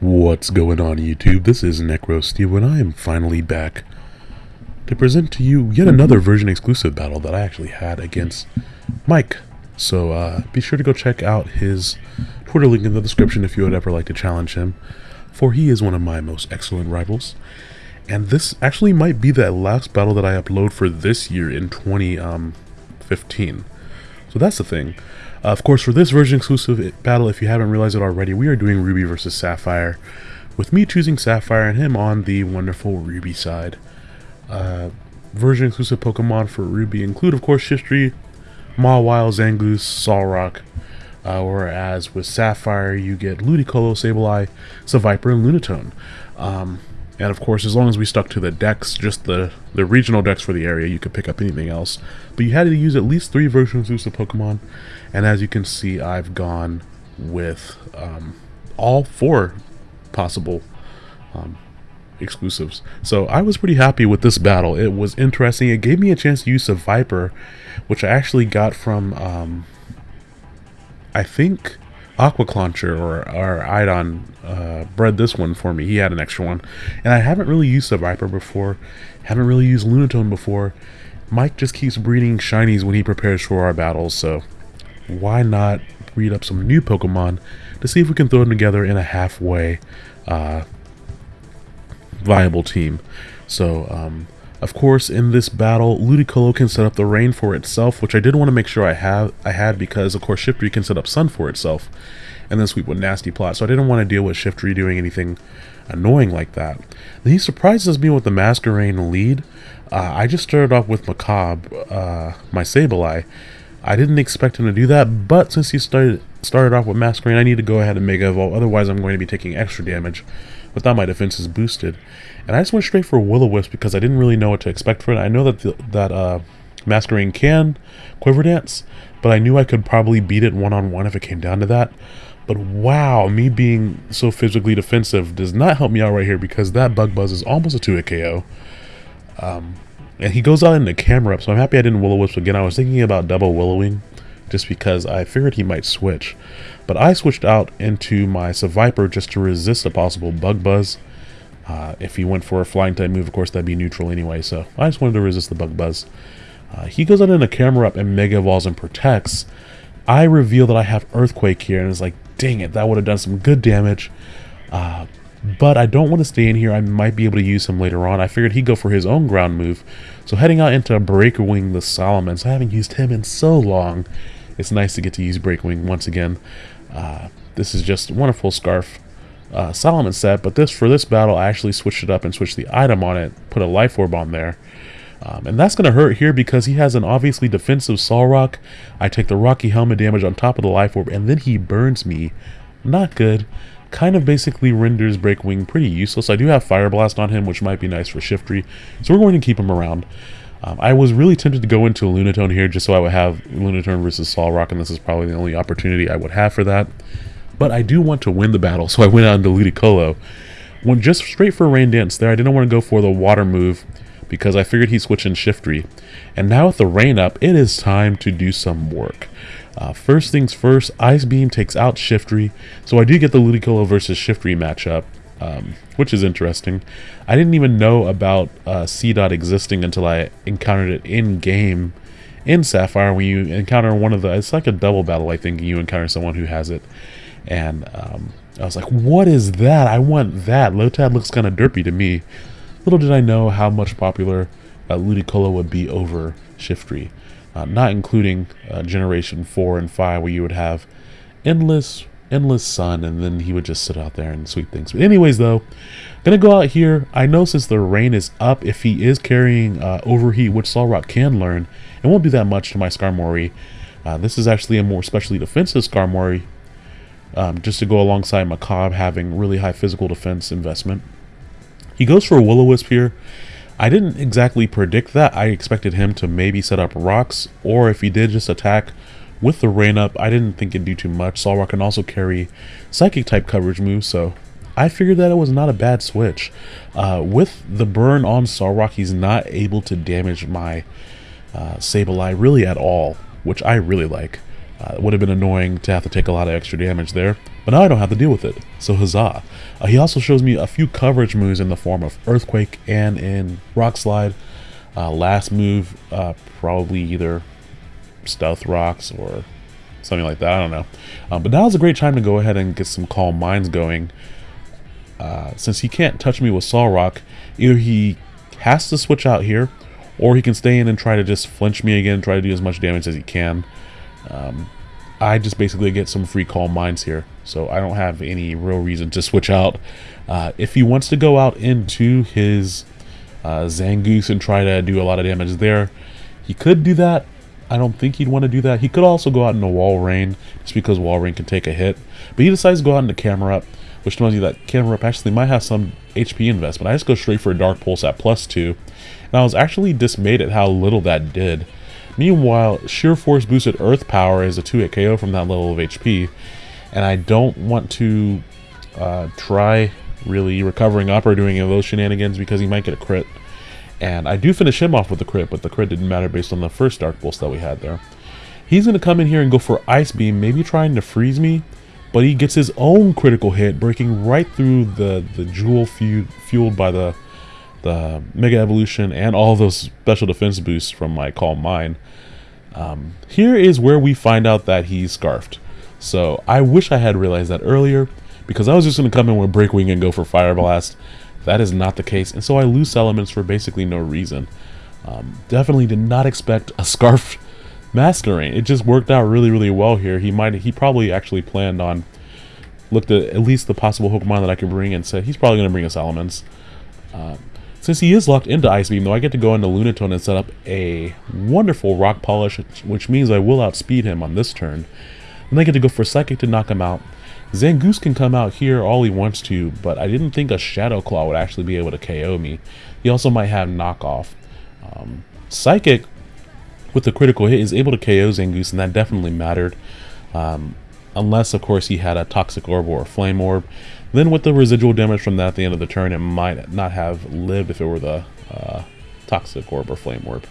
What's going on YouTube? This is NecroSteve and I am finally back to present to you yet another version exclusive battle that I actually had against Mike. So uh, be sure to go check out his Twitter link in the description if you would ever like to challenge him, for he is one of my most excellent rivals. And this actually might be the last battle that I upload for this year in 2015. So that's the thing. Uh, of course, for this version exclusive battle, if you haven't realized it already, we are doing Ruby versus Sapphire, with me choosing Sapphire and him on the wonderful Ruby side. Uh, version exclusive Pokemon for Ruby include, of course, Shiftry, Mawile, Zangoose, Solrock, uh, whereas with Sapphire you get Ludicolo, Sableye, Seviper, and Lunatone. Um, and of course, as long as we stuck to the decks, just the, the regional decks for the area, you could pick up anything else. But you had to use at least three versions of the Pokemon. And as you can see, I've gone with um, all four possible um, exclusives. So I was pretty happy with this battle. It was interesting. It gave me a chance to use Seviper, which I actually got from, um, I think, Aquaclauncher or, or Idon uh, bred this one for me. He had an extra one. And I haven't really used Seviper before. Haven't really used Lunatone before. Mike just keeps breeding shinies when he prepares for our battles, so why not breed up some new Pokemon to see if we can throw them together in a halfway uh, viable team. So, um, of course, in this battle, Ludicolo can set up the rain for itself, which I did want to make sure I have I had because, of course, Shiftry can set up sun for itself, and then sweep with nasty plot. So I didn't want to deal with Shiftry doing anything annoying like that. Then he surprises me with the Masquerain lead. Uh, I just started off with Macabre, uh, my Sableye. I didn't expect him to do that, but since he started started off with Masquerain, I need to go ahead and Mega Evolve, otherwise I'm going to be taking extra damage without my defense is boosted. And I just went straight for Will-O-Wisp because I didn't really know what to expect for it. I know that the, that uh, can Quiver Dance, but I knew I could probably beat it one-on-one -on -one if it came down to that. But wow, me being so physically defensive does not help me out right here because that Bug Buzz is almost a 2-hit KO. Um, and he goes out in the Camerupt, so I'm happy I didn't Will-O-Wisp again. I was thinking about double Willowing just because I figured he might switch. But I switched out into my Seviper just to resist a possible Bug Buzz. Uh, if he went for a flying type move, of course, that'd be neutral anyway, so I just wanted to resist the Bug Buzz. Uh, he goes out in a Camerupt and Mega Evolves and protects. I reveal that I have Earthquake here, and it's like, dang it, that would have done some good damage. Uh, but I don't want to stay in here. I might be able to use him later on. I figured he'd go for his own ground move. So heading out into Breaker Wing the Salamence. I haven't used him in so long. It's nice to get to use Breaker Wing once again. Uh, this is just a wonderful Scarf uh, Salamence set, but this for this battle I actually switched it up and switched the item on it, put a Life Orb on there. Um, and that's going to hurt here because he has an obviously defensive Solrock. I take the Rocky Helmet damage on top of the Life Orb, and then he burns me. Not good. Kind of basically renders Break Wing pretty useless. I do have Fire Blast on him, which might be nice for Shiftry, so we're going to keep him around. Um, I was really tempted to go into Lunatone here just so I would have Lunatone versus Solrock, and this is probably the only opportunity I would have for that. But I do want to win the battle, so I went out into Ludicolo. Went just straight for Rain Dance there. I didn't want to go for the water move because I figured he'd switch in Shiftry. And now with the rain up, it is time to do some work. Uh, first things first, Ice Beam takes out Shiftry, so I do get the Ludicolo versus Shiftry matchup, um, which is interesting. I didn't even know about uh, Seedot existing until I encountered it in-game in Sapphire when you encounter one of the, it's like a double battle I think, you encounter someone who has it. And um, I was like, what is that? I want that. Lotad looks kind of derpy to me. Little did I know how much popular uh, Ludicolo would be over Shiftry, uh, not including uh, Generation 4 and 5 where you would have endless endless sun and then he would just sit out there and sweep things. But anyways though, gonna go out here. I know since the rain is up, if he is carrying uh, Overheat, which Solrock can learn, it won't do that much to my Skarmory. Uh, this is actually a more specially defensive Skarmory, um, just to go alongside Macabre having really high physical defense investment. He goes for a Will-O-Wisp here. I didn't exactly predict that. I expected him to maybe set up rocks, or if he did just attack with the rain up, I didn't think it'd do too much. Solrock can also carry psychic type coverage moves, so I figured that it was not a bad switch. Uh, with the burn on Solrock, he's not able to damage my uh, Sableye really at all, which I really like. Uh, it would have been annoying to have to take a lot of extra damage there. but now I don't have to deal with it, so huzzah. Uh, he also shows me a few coverage moves in the form of Earthquake and in Rock Slide. Uh, last move, uh, probably either Stealth Rocks or something like that, I don't know. Um, but now is a great time to go ahead and get some Calm Minds going. Uh, since he can't touch me with Solrock, either he has to switch out here, or he can stay in and try to just flinch me again, try to do as much damage as he can. Um, I just basically get some free calm minds here, so I don't have any real reason to switch out. Uh, if he wants to go out into his uh, Zangoose and try to do a lot of damage there, he could do that. I don't think he'd want to do that. He could also go out into rain, just because Walrein can take a hit. But he decides to go out into up, which tells you that Camerupt actually might have some HP investment. I just go straight for a Dark Pulse at plus 2. And I was actually dismayed at how little that did. Meanwhile, Sheer Force boosted Earth Power is a 2-hit KO from that level of HP, and I don't want to uh, try really recovering up or doing any of those shenanigans because he might get a crit. And I do finish him off with the crit, but the crit didn't matter based on the first Dark Pulse that we had there. He's going to come in here and go for Ice Beam, maybe trying to freeze me, but he gets his own critical hit, breaking right through the, the jewel fueled by the the Mega Evolution, and all those special defense boosts from my Calm Mind. Um, here is where we find out that he's Scarfed. So I wish I had realized that earlier, because I was just going to come in with Break Wing and go for Fire Blast. That is not the case, and so I lose Salamence for basically no reason. Um, definitely did not expect a Scarf Masquerain. It just worked out really, really well here. He might, he probably actually planned on, looked at at least the possible Pokemon that I could bring and said he's probably going to bring Salamence. Uh, since he is locked into Ice Beam, though, I get to go into Lunatone and set up a wonderful Rock Polish, which means I will outspeed him on this turn. And I get to go for Psychic to knock him out. Zangoose can come out here all he wants to, but I didn't think a Shadow Claw would actually be able to KO me. He also might have knockoff. Um, Psychic, with the critical hit, is able to KO Zangoose, and that definitely mattered. Um, unless, of course, he had a Toxic Orb or a Flame Orb. Then with the residual damage from that at the end of the turn, it might not have lived if it were the uh, Toxic Orb or Flame Orb.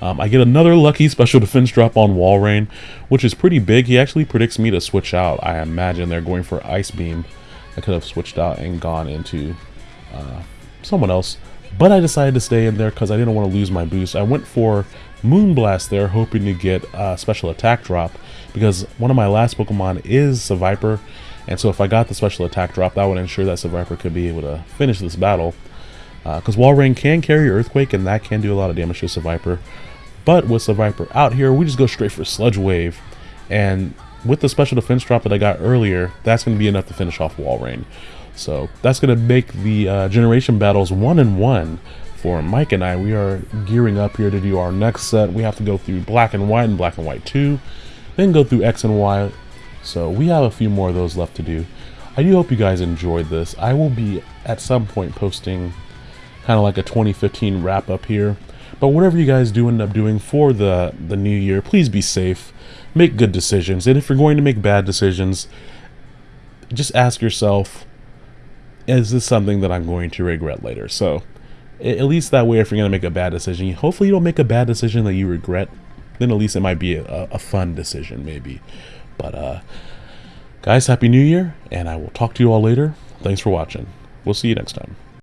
Um, I get another lucky special defense drop on Walrein, which is pretty big. He actually predicts me to switch out. I imagine they're going for Ice Beam. I could have switched out and gone into uh, someone else. But I decided to stay in there because I didn't want to lose my boost. I went for Moonblast there, hoping to get a special attack drop. Because one of my last Pokemon is Seviper. And so if I got the special attack drop, that would ensure that Seviper could be able to finish this battle. Because uh, Walrein can carry Earthquake, and that can do a lot of damage to Seviper. But with Seviper out here, we just go straight for Sludge Wave. And with the special defense drop that I got earlier, that's going to be enough to finish off Walrein. So that's going to make the uh, generation battles one and one for Mike and I. We are gearing up here to do our next set. We have to go through Black and White and Black and White 2, then go through X and Y, so we have a few more of those left to do. I do hope you guys enjoyed this. I will be at some point posting kind of like a 2015 wrap up here. But whatever you guys do end up doing for the, the new year, please be safe. Make good decisions. And if you're going to make bad decisions, just ask yourself, is this something that I'm going to regret later? So at least that way, if you're going to make a bad decision, hopefully you don't make a bad decision that you regret. Then at least it might be a, a fun decision, maybe. But, uh, guys, Happy New Year, and I will talk to you all later. Thanks for watching. We'll see you next time.